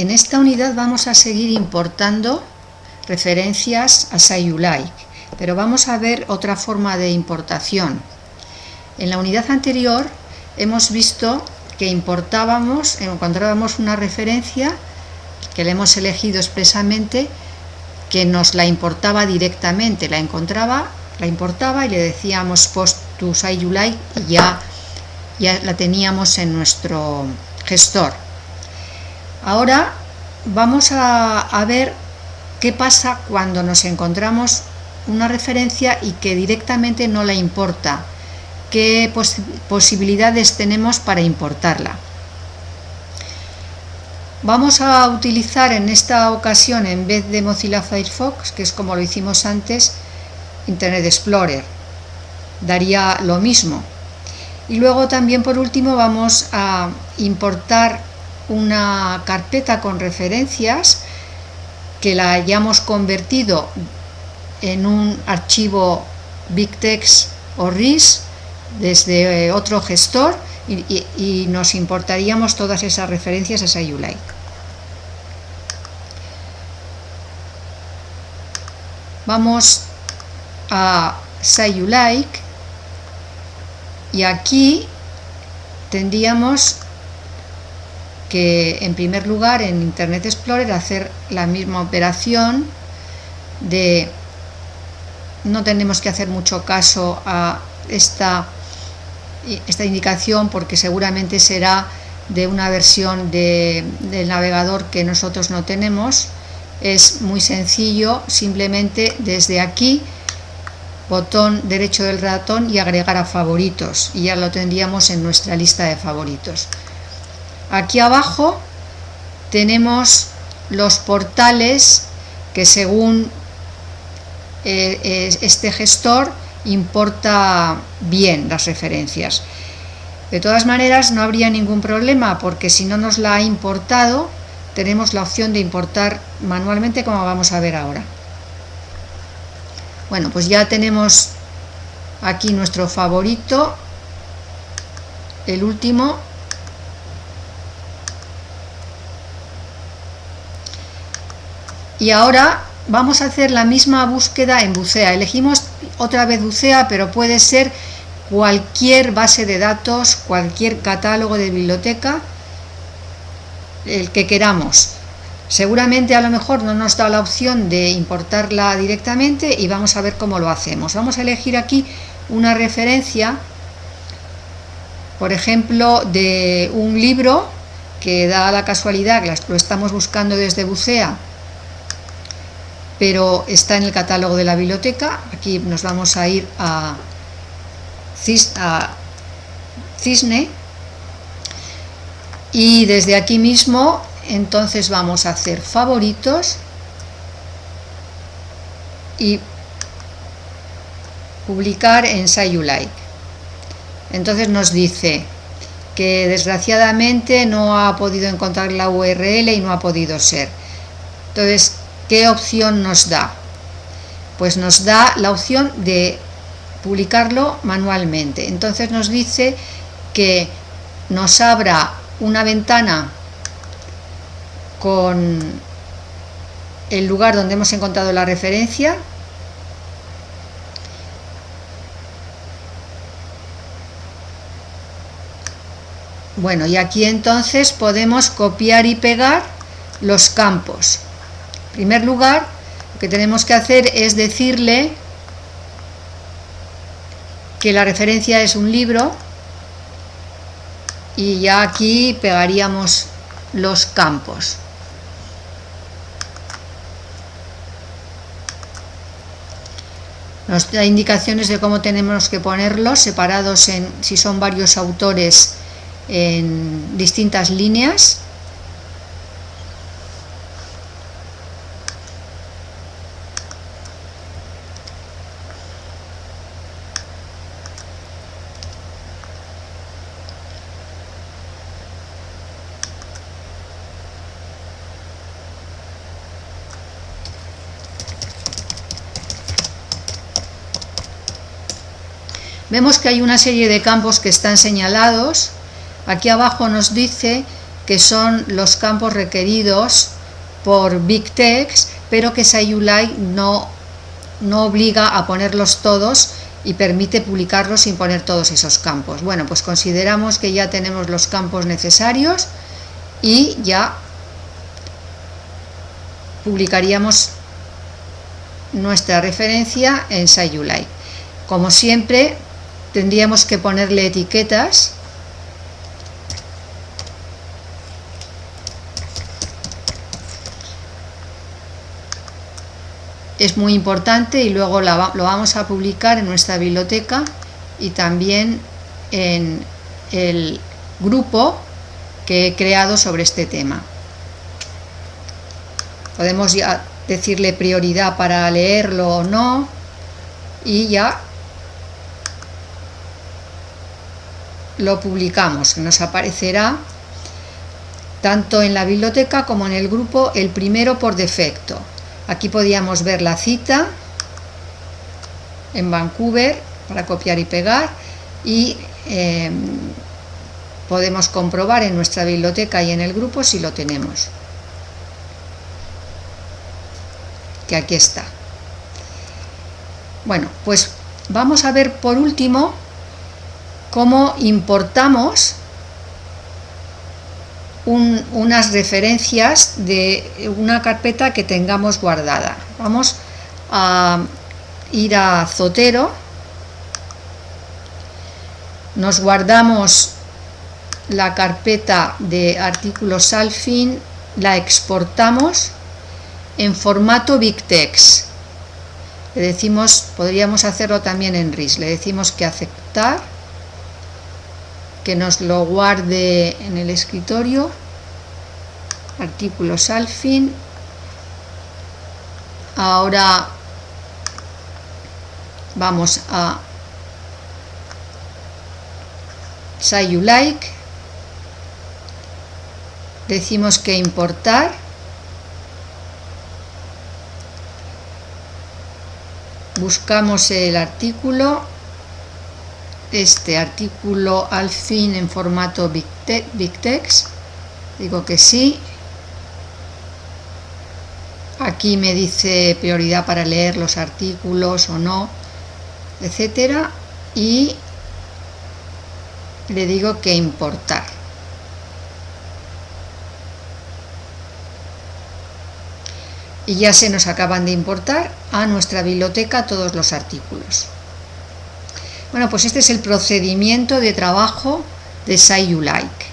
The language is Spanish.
En esta unidad vamos a seguir importando referencias a Sayulike, pero vamos a ver otra forma de importación. En la unidad anterior hemos visto que importábamos, encontrábamos una referencia que le hemos elegido expresamente que nos la importaba directamente, la encontraba, la importaba y le decíamos post to Sayulike y ya, ya la teníamos en nuestro gestor. Ahora vamos a, ver qué pasa cuando nos encontramos una referencia y que directamente no la importa. ¿Qué posibilidades tenemos para importarla? Vamos a utilizar en esta ocasión, en vez de Mozilla Firefox, que es como lo hicimos antes, Internet Explorer. Daría lo mismo. Y luego también, por último, vamos a importar una carpeta con referencias que la hayamos convertido en un archivo BigText o RIS desde eh, otro gestor y, nos importaríamos todas esas referencias a Sayulike. Vamos a Sayulike y aquí tendríamos que en primer lugar en Internet Explorer hacer la misma operación de no tenemos que hacer mucho caso a esta, esta indicación porque seguramente será de una versión de, del navegador que nosotros no tenemos. Es muy sencillo simplemente desde aquí botón derecho del ratón y agregar a favoritos. Y ya lo tendríamos en nuestra lista de favoritos Aquí abajo tenemos los portales que según eh, este gestor importa bien las referencias. De todas maneras no habría ningún problema porque si no nos la ha importado tenemos la opción de importar manualmente como vamos a ver ahora. Bueno, pues ya tenemos aquí nuestro favorito, el último y ahora vamos a hacer la misma búsqueda en Bucea. Elegimos otra vez Bucea, pero puede ser cualquier base de datos, cualquier catálogo de biblioteca, el que queramos. Seguramente a lo mejor no nos da la opción de importarla directamente y vamos a ver cómo lo hacemos. Vamos a elegir aquí una referencia, por ejemplo, de un libro que da la casualidad que lo estamos buscando desde Bucea pero está en el catálogo de la biblioteca. Aquí nos vamos a ir a, Cisne y desde aquí mismo entonces vamos a hacer favoritos y publicar en Sayulike. Entonces nos dice que desgraciadamente no ha podido encontrar la URL y no ha podido ser. Entonces ¿Qué opción nos da? Pues nos da la opción de publicarlo manualmente. Entonces nos dice que nos abra una ventana con el lugar donde hemos encontrado la referencia Bueno, y aquí entonces podemos copiar y pegar los campos. En primer lugar, lo que tenemos que hacer es decirle que la referencia es un libro y ya aquí pegaríamos los campos. Nos da indicaciones de cómo tenemos que ponerlos, separados en, si son varios autores, en distintas líneas. Vemos que hay una serie de campos que están señalados. Aquí abajo nos dice que son los campos requeridos por Big Text, pero que Sayulai no, no obliga a ponerlos todos y permite publicarlos sin poner todos esos campos. Bueno, pues consideramos que ya tenemos los campos necesarios y ya publicaríamos nuestra referencia en Sayulai. Como siempre, tendríamos que ponerle etiquetas es muy importante y luego lo vamos a publicar en nuestra biblioteca y también en el grupo que he creado sobre este tema. Podemos ya decirle prioridad para leerlo o no y ya lo publicamos, nos aparecerá tanto en la biblioteca como en el grupo el primero por defecto. Aquí podíamos ver la cita en Vancouver para copiar y pegar y em, podemos comprobar en nuestra biblioteca y en el grupo si lo tenemos. Que aquí está. Bueno, pues vamos a ver por último cómo importamos unas referencias de una carpeta que tengamos guardada. Vamos a ir a Zotero, nos guardamos la carpeta de artículos Alfin, la exportamos en formato BigText. Le decimos, podríamos hacerlo también en RIS, le decimos que aceptar que nos lo guarde en el escritorio artículos al fin. Ahora vamos a say you like. Decimos que importar buscamos el artículo este artículo al fin en formato Big, Text, digo que sí, aquí me dice prioridad para leer los artículos o no, etcétera, y le digo que importar. Y ya se nos acaban de importar a nuestra biblioteca todos los artículos. Bueno, pues este es el procedimiento de trabajo de Say You Like.